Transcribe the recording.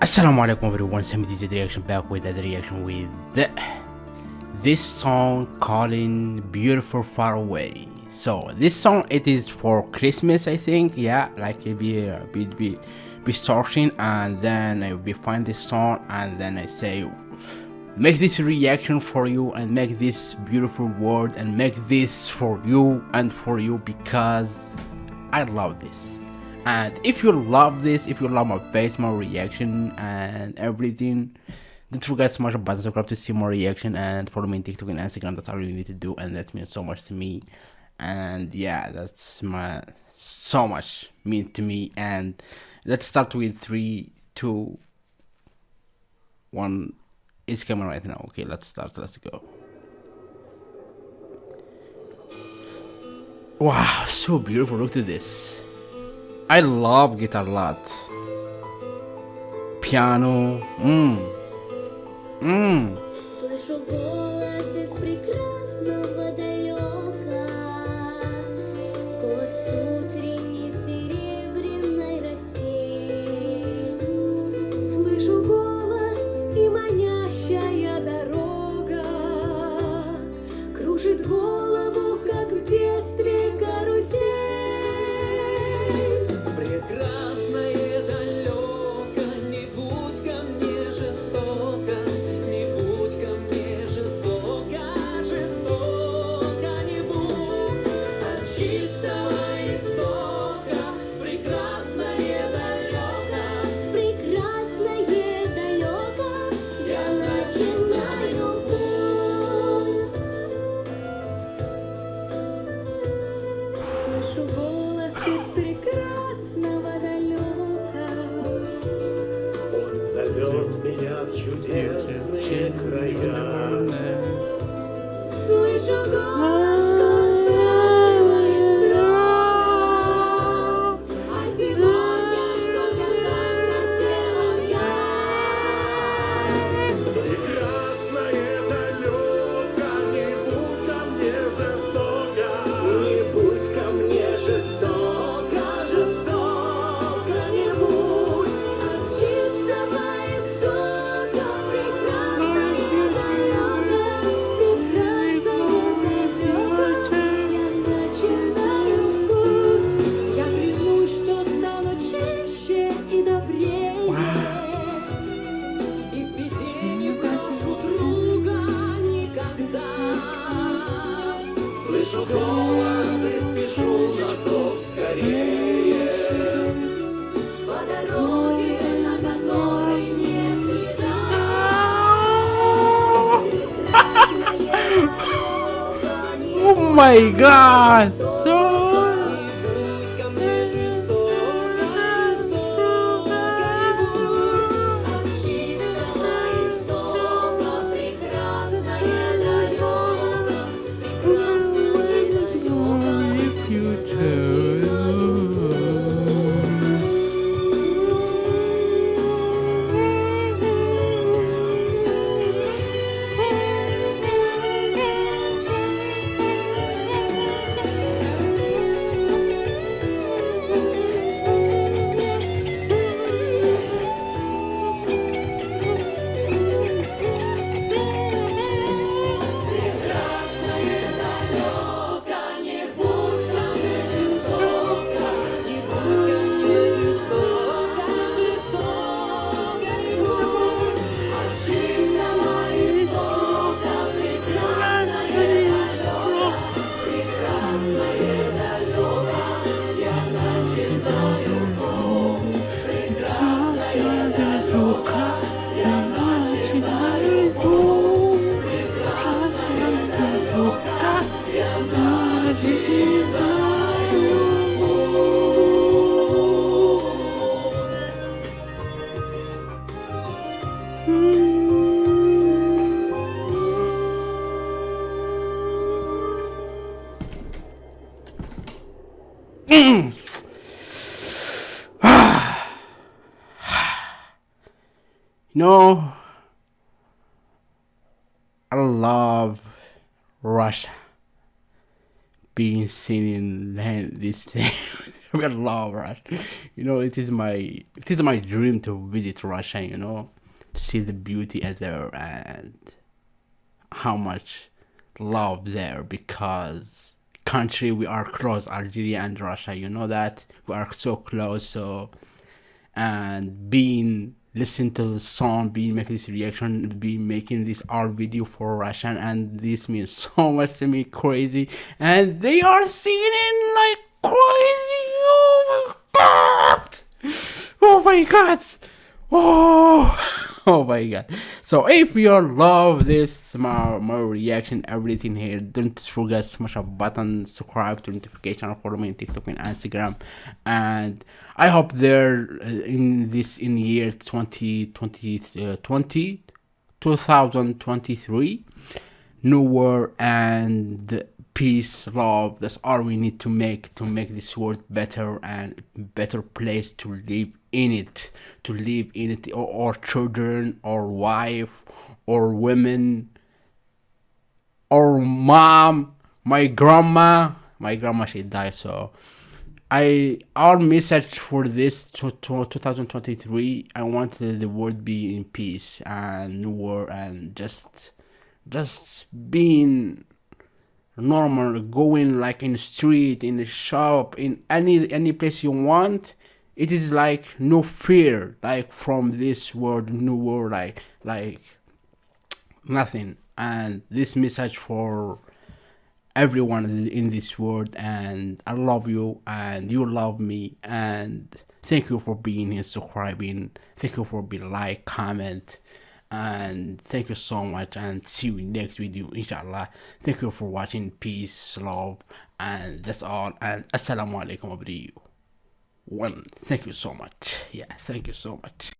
Assalamu alaikum everyone, Sammy DZ reaction back with the reaction with this song calling Beautiful Far Away. So this song it is for Christmas I think, yeah, like it be uh, be be, be starting and then I will find this song and then I say make this reaction for you and make this beautiful word and make this for you and for you because I love this and if you love this if you love my face my reaction and everything don't forget to smash the button subscribe to see more reaction and follow me on tiktok and instagram. That's all you need to do and that means so much to me. And yeah that's my so much mean to me. And let's start with three two one. It's coming right now. Okay let's start. Let's go. Wow so beautiful. Look at this I love guitar a lot. Piano. Mmm. Mmm. Excuse my god! No, I love Russia being seen in land this thing. I love Russia. You know, it is my it is my dream to visit Russia. You know, to see the beauty there and how much love there because country we are close Algeria and Russia. You know that we are so close. So and being listen to the song, being making this reaction, be making this art video for Russian, and this means so much to me, crazy. And they are singing like crazy. Oh my god! Oh my god! Oh! Oh my god. So if you love this my, my reaction everything here don't forget smash a button subscribe to notification follow me on TikTok and Instagram. And I hope there uh, in this in year 2020 uh, 20 2023 new world and peace love that's all we need to make to make this world better and better place to live in it to live in it or, or children or wife or women or mom my grandma. My grandma she died so I our message for this to, to 2023 I want the, world be in peace and world and just just being normal going like in the street in the shop in any any place you want it is like no fear like from this world new world like like nothing. And this message for everyone in this world and i love you and you love me and thank you for being here subscribing. Thank you for being like comment and thank you so much and see you next video inshallah. Thank you for watching. Peace love and that's all. And assalamu alaikum one thank you so much. Yeah thank you so much